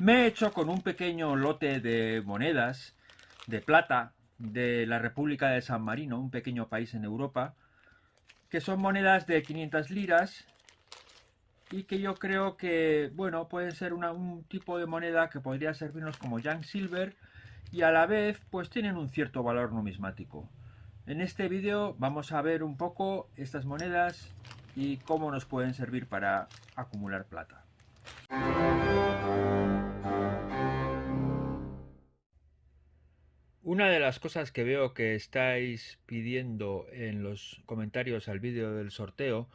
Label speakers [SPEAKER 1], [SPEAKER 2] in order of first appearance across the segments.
[SPEAKER 1] Me he hecho con un pequeño lote de monedas de plata de la República de San Marino, un pequeño país en Europa, que son monedas de 500 liras y que yo creo que, bueno, pueden ser un tipo de moneda que podría servirnos como Young Silver y a la vez pues tienen un cierto valor numismático. En este vídeo vamos a ver un poco estas monedas y cómo nos pueden servir para acumular plata. Una de las cosas que veo que estáis pidiendo en los comentarios al vídeo del sorteo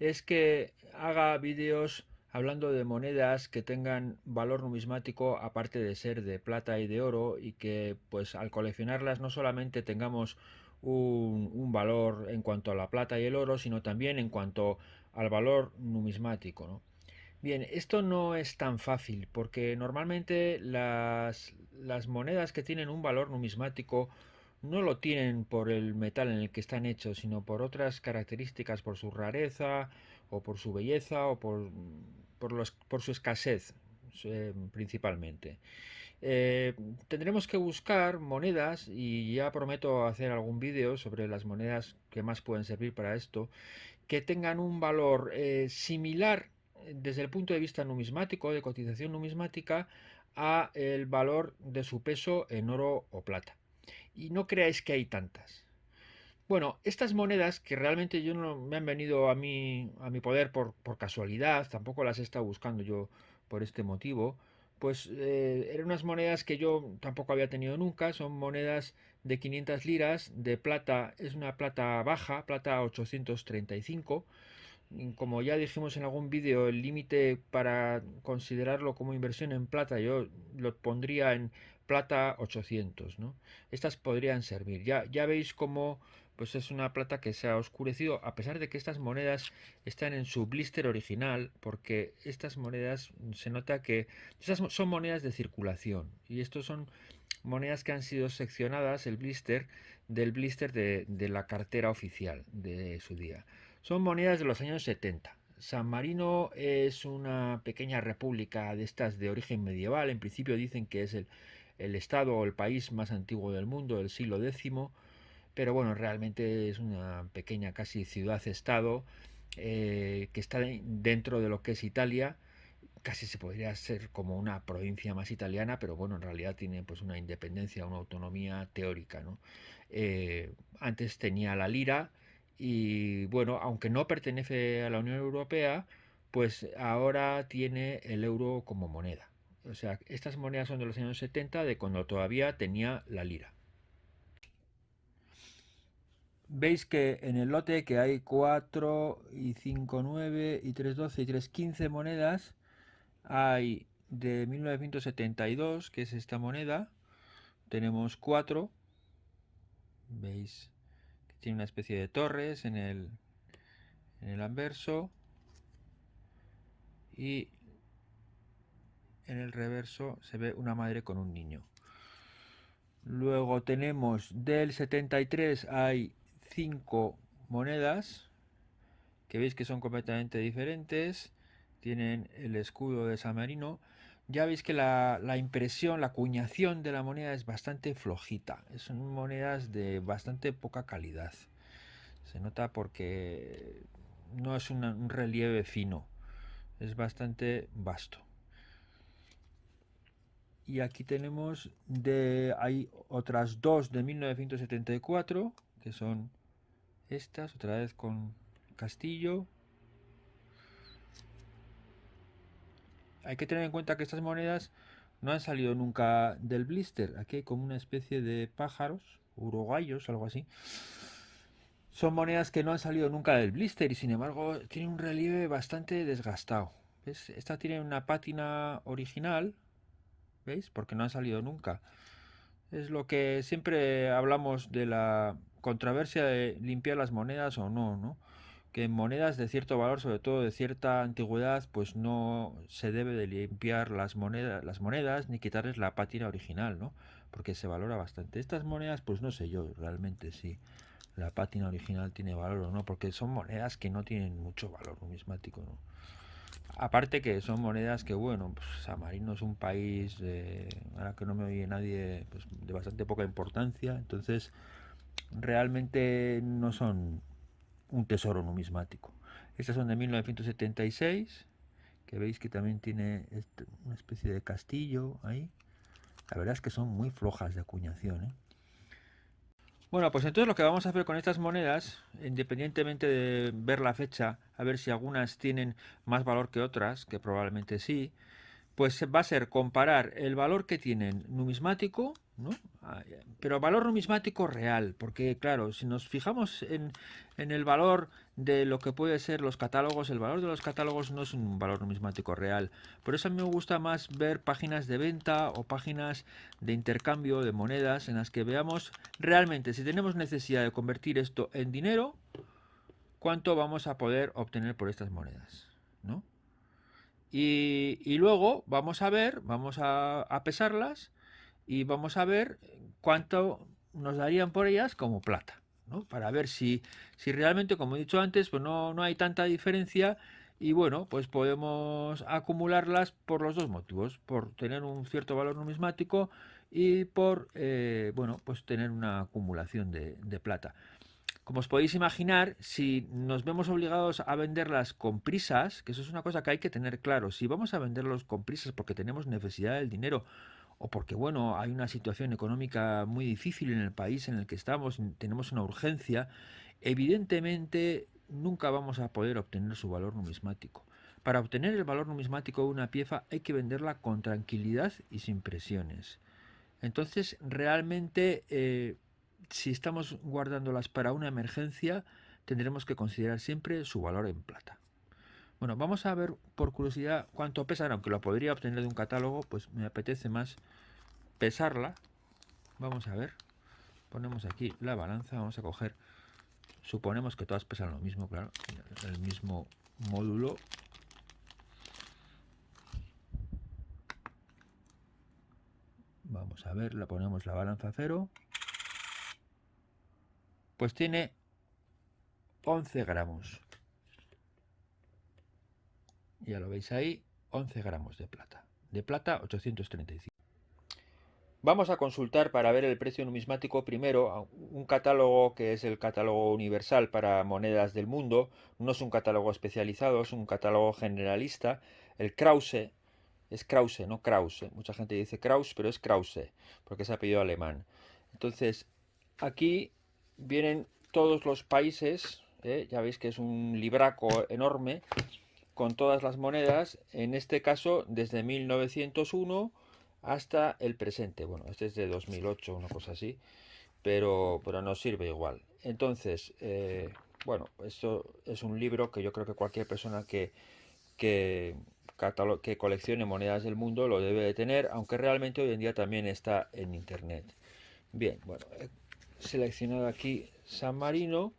[SPEAKER 1] es que haga vídeos hablando de monedas que tengan valor numismático aparte de ser de plata y de oro y que pues al coleccionarlas no solamente tengamos un, valor en cuanto a la plata y el oro sino también en cuanto al valor numismático bien esto no es tan fácil porque normalmente las, monedas que tienen un valor numismático no lo tienen por el metal en el que están hechos, sino por otras características, por su rareza, o por su belleza, o por, por, su escasez, eh, principalmente. Eh, tendremos que buscar monedas, y ya prometo hacer algún vídeo sobre las monedas que más pueden servir para esto, que tengan un valor eh, similar desde el punto de vista numismático, de cotización numismática, a el valor de su peso en oro o plata y no creáis que hay tantas. Bueno, estas monedas que realmente yo no me han venido a mí a mi poder por, casualidad, tampoco las he estado buscando yo por este motivo, pues eh, eran unas monedas que yo tampoco había tenido nunca, son monedas de 500 liras, de plata, es una plata baja, plata 835, como ya dijimos en algún vídeo, el límite para considerarlo como inversión en plata yo lo pondría en plata 800, ¿no? Estas podrían servir. Ya, ya veis cómo pues es una plata que se ha oscurecido a pesar de que estas monedas están en su blister original porque estas monedas se nota que estas son monedas de circulación y estos son monedas que han sido seccionadas el blister del blister de, de la cartera oficial de su día son monedas de los años 70 San Marino es una pequeña república de estas de origen medieval. En principio dicen que es el el estado o el país más antiguo del mundo del siglo X, pero bueno, realmente es una pequeña casi ciudad-estado eh, que está dentro de lo que es Italia, casi se podría ser como una provincia más italiana, pero bueno, en realidad tiene pues una independencia, una autonomía teórica. Eh, antes tenía la lira y bueno, aunque no pertenece a la Unión Europea, pues ahora tiene el euro como moneda. O sea, estas monedas son de los años 70, de cuando todavía tenía la lira. Veis que en el lote que hay 4 y 5, 9 y 3, 12 y 3, 15 monedas, hay de 1972, que es esta moneda, tenemos 4, veis tiene una especie de torres en el, en el anverso, y en el reverso se ve una madre con un niño. Luego tenemos del 73 hay 5 monedas que veis que son completamente diferentes. Tienen el escudo de San Marino. Ya veis que la, la impresión, la acuñación de la moneda es bastante flojita. Son monedas de bastante poca calidad. Se nota porque no es un relieve fino. Es bastante vasto y aquí tenemos de hay otras dos de 1974 que son estas otra vez con castillo hay que tener en cuenta que estas monedas no han salido nunca del blister aquí hay como una especie de pájaros uruguayos algo así son monedas que no han salido nunca del blister y sin embargo tienen un relieve bastante desgastado esta tiene una pátina original ¿Veis? Porque no ha salido nunca. Es lo que siempre hablamos de la controversia de limpiar las monedas o no, ¿no? Que en monedas de cierto valor, sobre todo de cierta antigüedad, pues no se debe de limpiar las monedas, las monedas ni quitarles la pátina original, ¿no? Porque se valora bastante. Estas monedas, pues no sé yo realmente si la pátina original tiene valor o no, porque son monedas que no tienen mucho valor numismático, ¿no? Aparte que son monedas que, bueno, pues San Marino es un país, de, ahora que no me oye nadie, pues, de bastante poca importancia, entonces realmente no son un tesoro numismático. Estas son de 1976, que veis que también tiene este, una especie de castillo ahí. La verdad es que son muy flojas de acuñación. ¿eh? Bueno, pues entonces lo que vamos a hacer con estas monedas, independientemente de ver la fecha, a ver si algunas tienen más valor que otras, que probablemente sí, pues va a ser comparar el valor que tienen numismático, ¿no? Ah, pero valor numismático real, porque claro, si nos fijamos en, el valor de lo que puede ser los catálogos, el valor de los catálogos no es un valor numismático real. Por eso a mí me gusta más ver páginas de venta o páginas de intercambio de monedas en las que veamos realmente si tenemos necesidad de convertir esto en dinero, cuánto vamos a poder obtener por estas monedas, ¿no? Y, luego vamos a ver, vamos a, pesarlas y vamos a ver cuánto nos darían por ellas como plata, ¿no? Para ver si, si realmente, como he dicho antes, pues no, no hay tanta diferencia y bueno, pues podemos acumularlas por los dos motivos, por tener un cierto valor numismático y por, eh, bueno, pues tener una acumulación de, de plata. Como os podéis imaginar, si nos vemos obligados a venderlas con prisas, que eso es una cosa que hay que tener claro, si vamos a venderlos con prisas porque tenemos necesidad del dinero o porque bueno, hay una situación económica muy difícil en el país en el que estamos, tenemos una urgencia, evidentemente nunca vamos a poder obtener su valor numismático. Para obtener el valor numismático de una pieza hay que venderla con tranquilidad y sin presiones. Entonces, realmente eh, si estamos guardándolas para una emergencia, tendremos que considerar siempre su valor en plata. Bueno, vamos a ver por curiosidad cuánto pesan, aunque lo podría obtener de un catálogo, pues me apetece más pesarla. Vamos a ver. Ponemos aquí la balanza, vamos a coger, suponemos que todas pesan lo mismo, claro, el mismo módulo. Vamos a ver, la ponemos la balanza a cero pues tiene 11 gramos. Ya lo veis ahí, 11 gramos de plata. De plata 835. Vamos a consultar para ver el precio numismático primero un catálogo que es el catálogo universal para monedas del mundo. No es un catálogo especializado, es un catálogo generalista. El Krause, es Krause, no Krause. Mucha gente dice Kraus, pero es Krause, porque es apellido alemán. Entonces, aquí vienen todos los países, ¿eh? ya veis que es un libraco enorme, con todas las monedas, en este caso desde 1901 hasta el presente. Bueno, este es de 2008, una cosa así, pero, pero nos sirve igual. Entonces, eh, bueno, esto es un libro que yo creo que cualquier persona que, que, coleccione monedas del mundo lo debe de tener, aunque realmente hoy en día también está en internet. Bien, bueno, seleccionado aquí San Marino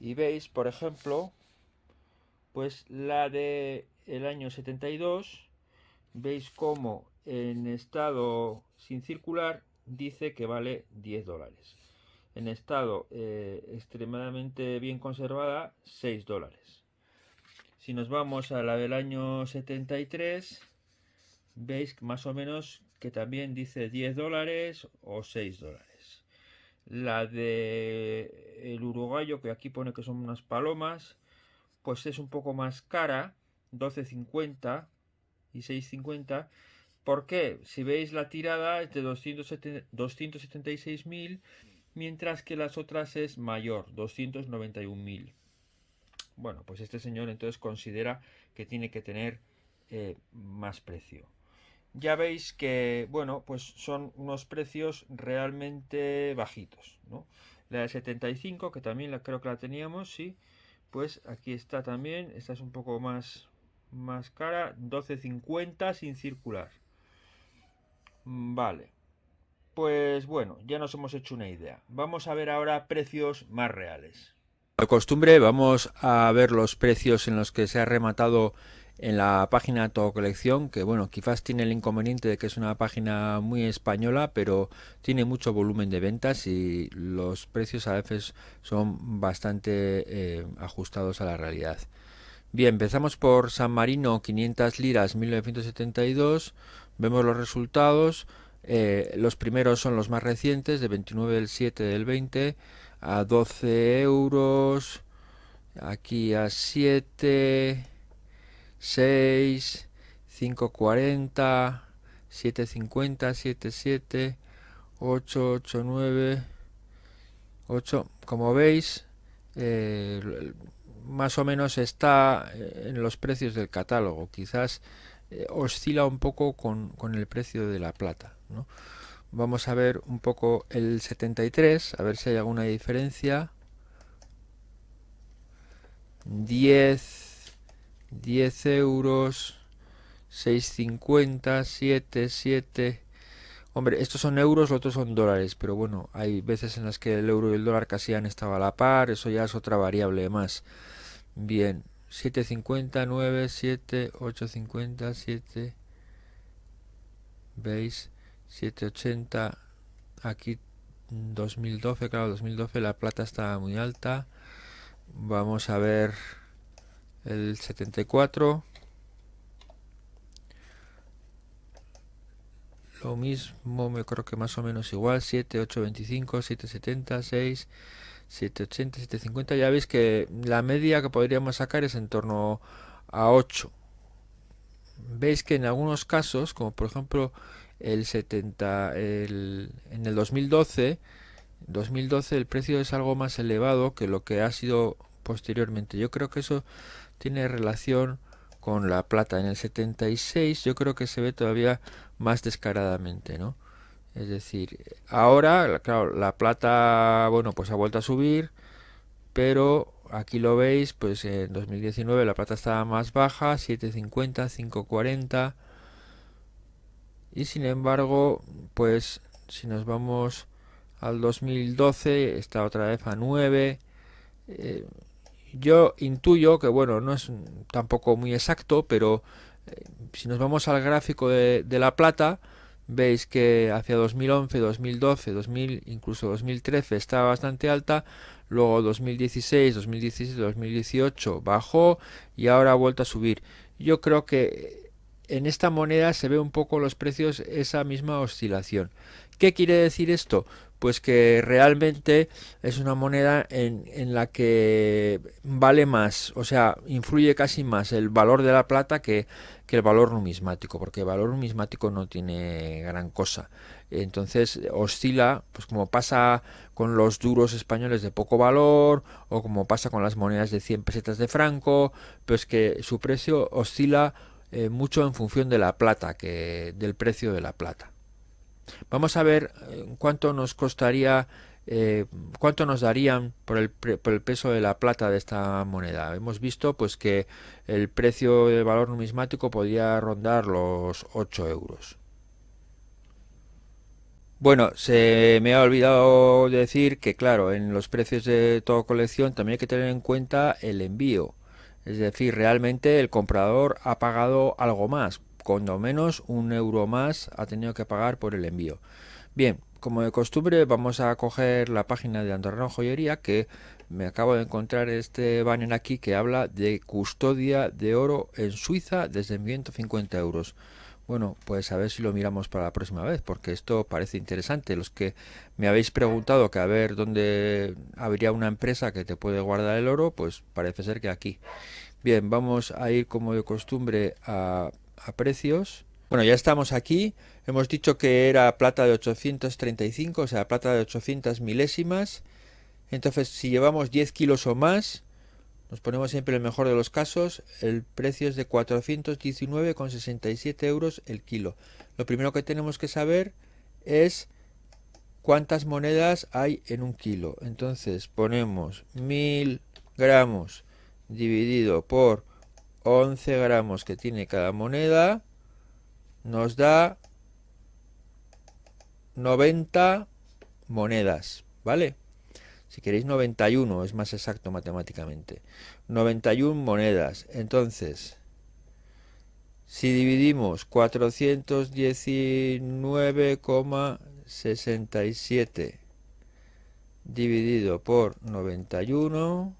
[SPEAKER 1] y veis, por ejemplo, pues la de el año 72, veis como en estado sin circular dice que vale 10 dólares. En estado eh, extremadamente bien conservada, 6 dólares. Si nos vamos a la del año 73, veis más o menos que también dice 10 dólares o 6 dólares. La de uruguayo, que aquí pone que son unas palomas, pues es un poco más cara, 12.50 y 6.50. ¿Por qué? Si veis la tirada es de 276.000, mientras que las otras es mayor, 291.000. Bueno, pues este señor entonces considera que tiene que tener eh, más precio ya veis que, bueno, pues son unos precios realmente bajitos, ¿no? La de 75, que también creo que la teníamos, sí, pues aquí está también, esta es un poco más, más cara, 12.50 sin circular. Vale, pues bueno, ya nos hemos hecho una idea. Vamos a ver ahora precios más reales. De costumbre, vamos a ver los precios en los que se ha rematado en la página Todo Colección, que bueno, quizás tiene el inconveniente de que es una página muy española, pero tiene mucho volumen de ventas y los precios a veces son bastante eh, ajustados a la realidad. Bien, empezamos por San Marino, 500 liras, 1972. Vemos los resultados. Eh, los primeros son los más recientes, de 29 del 7 del 20 a 12 euros. Aquí a 7, 6, 5.40, 7.50, 7.7, 8, 8, 9, 8. Como veis, eh, más o menos está eh, en los precios del catálogo. Quizás eh, oscila un poco con, con, el precio de la plata. ¿no? Vamos a ver un poco el 73, a ver si hay alguna diferencia. 10, 10 euros, 6,50, 7, 7. Hombre, estos son euros, los otros son dólares, pero bueno, hay veces en las que el euro y el dólar casi han estado a la par, eso ya es otra variable más. Bien, 750, 9, 7, 850, 7. ¿Veis? 780. Aquí 2012, claro, 2012 la plata está muy alta. Vamos a ver el 74. Lo mismo, me creo que más o menos igual. 7, 8, 25, 7, 70, 6. 780, 750, ya veis que la media que podríamos sacar es en torno a 8. Veis que en algunos casos, como por ejemplo el 70, el, en el 2012, 2012 el precio es algo más elevado que lo que ha sido posteriormente. Yo creo que eso tiene relación con la plata. En el 76 yo creo que se ve todavía más descaradamente, ¿no? Es decir, ahora, claro, la plata, bueno, pues ha vuelto a subir, pero aquí lo veis, pues en 2019 la plata estaba más baja, 7.50, 5.40, y sin embargo, pues si nos vamos al 2012, está otra vez a 9. Eh, yo intuyo que, bueno, no es tampoco muy exacto, pero eh, si nos vamos al gráfico de, de la plata, veis que hacia 2011, 2012, 2000, incluso 2013 estaba bastante alta, luego 2016, 2017, 2018 bajó y ahora ha vuelto a subir. Yo creo que en esta moneda se ve un poco los precios esa misma oscilación. ¿Qué quiere decir esto? Pues que realmente es una moneda en, en, la que vale más, o sea, influye casi más el valor de la plata que, que el valor numismático, porque el valor numismático no tiene gran cosa. Entonces oscila, pues como pasa con los duros españoles de poco valor, o como pasa con las monedas de 100 pesetas de franco, pues que su precio oscila eh, mucho en función de la plata, que del precio de la plata. Vamos a ver eh, cuánto nos costaría eh, cuánto nos darían por el, peso de la plata de esta moneda. Hemos visto pues que el precio del valor numismático podría rondar los 8 euros. Bueno, se me ha olvidado decir que claro, en los precios de toda colección también hay que tener en cuenta el envío. Es decir, realmente el comprador ha pagado algo más, cuando menos un euro más ha tenido que pagar por el envío. Bien, como de costumbre vamos a coger la página de Andorra Joyería que me acabo de encontrar este banner aquí que habla de custodia de oro en Suiza desde 150 euros. Bueno, pues a ver si lo miramos para la próxima vez, porque esto parece interesante. Los que me habéis preguntado que a ver dónde habría una empresa que te puede guardar el oro, pues parece ser que aquí. Bien, vamos a ir como de costumbre a, a precios. Bueno, ya estamos aquí. Hemos dicho que era plata de 835, o sea, plata de 800 milésimas. Entonces, si llevamos 10 kilos o más, nos ponemos siempre el mejor de los casos, el precio es de 419,67 euros el kilo. Lo primero que tenemos que saber es cuántas monedas hay en un kilo. Entonces, ponemos 1000 gramos dividido por 11 gramos que tiene cada moneda nos da 90 monedas, ¿vale? Si queréis 91, es más exacto matemáticamente. 91 monedas. Entonces, si dividimos 419,67 dividido por 91,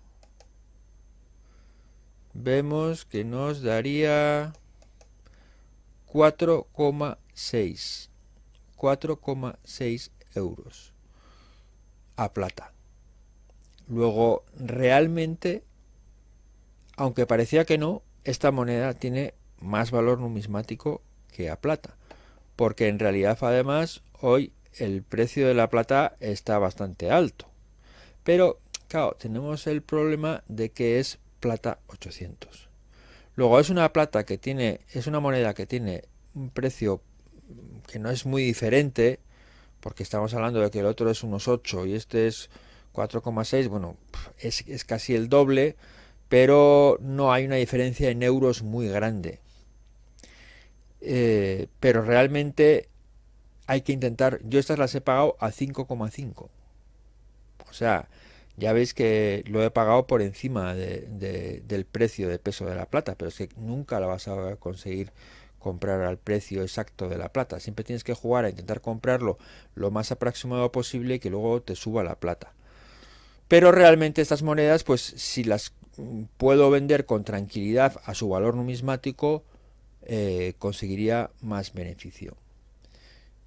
[SPEAKER 1] vemos que nos daría 4,6 4,6 euros a plata. Luego, realmente, aunque parecía que no, esta moneda tiene más valor numismático que a plata. Porque en realidad, además, hoy el precio de la plata está bastante alto. Pero, claro, tenemos el problema de que es plata 800. Luego es una plata que tiene, es una moneda que tiene un precio que no es muy diferente, porque estamos hablando de que el otro es unos 8 y este es 4,6, bueno, es, es casi el doble, pero no hay una diferencia en euros muy grande. Eh, pero realmente hay que intentar, yo estas las he pagado a 5,5. O sea, ya veis que lo he pagado por encima del precio de peso de la plata, pero es que nunca la vas a conseguir comprar al precio exacto de la plata. Siempre tienes que jugar a intentar comprarlo lo más aproximado posible y que luego te suba la plata. Pero realmente estas monedas, pues si las puedo vender con tranquilidad a su valor numismático, eh, conseguiría más beneficio.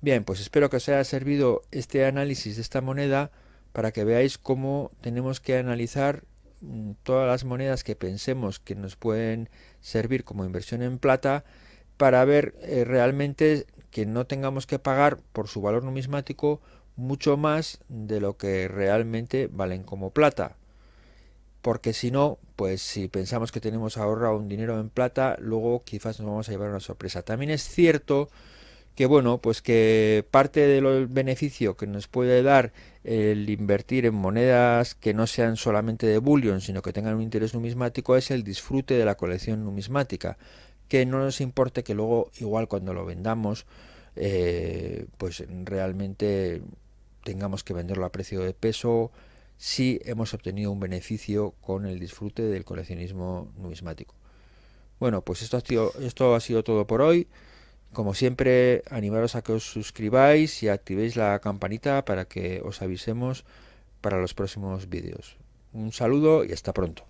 [SPEAKER 1] Bien, pues espero que os haya servido este análisis de esta moneda para que veáis cómo tenemos que analizar mm, todas las monedas que pensemos que nos pueden servir como inversión en plata para ver eh, realmente que no tengamos que pagar por su valor numismático mucho más de lo que realmente valen como plata. Porque si no, pues si pensamos que tenemos ahorrado un dinero en plata, luego quizás nos vamos a llevar una sorpresa. También es cierto que bueno, pues que parte del beneficio que nos puede dar el invertir en monedas que no sean solamente de bullion, sino que tengan un interés numismático es el disfrute de la colección numismática, que no nos importe que luego igual cuando lo vendamos eh, pues realmente tengamos que venderlo a precio de peso si hemos obtenido un beneficio con el disfrute del coleccionismo numismático. Bueno, pues esto ha sido, esto ha sido todo por hoy. Como siempre, animaros a que os suscribáis y activéis la campanita para que os avisemos para los próximos vídeos. Un saludo y hasta pronto.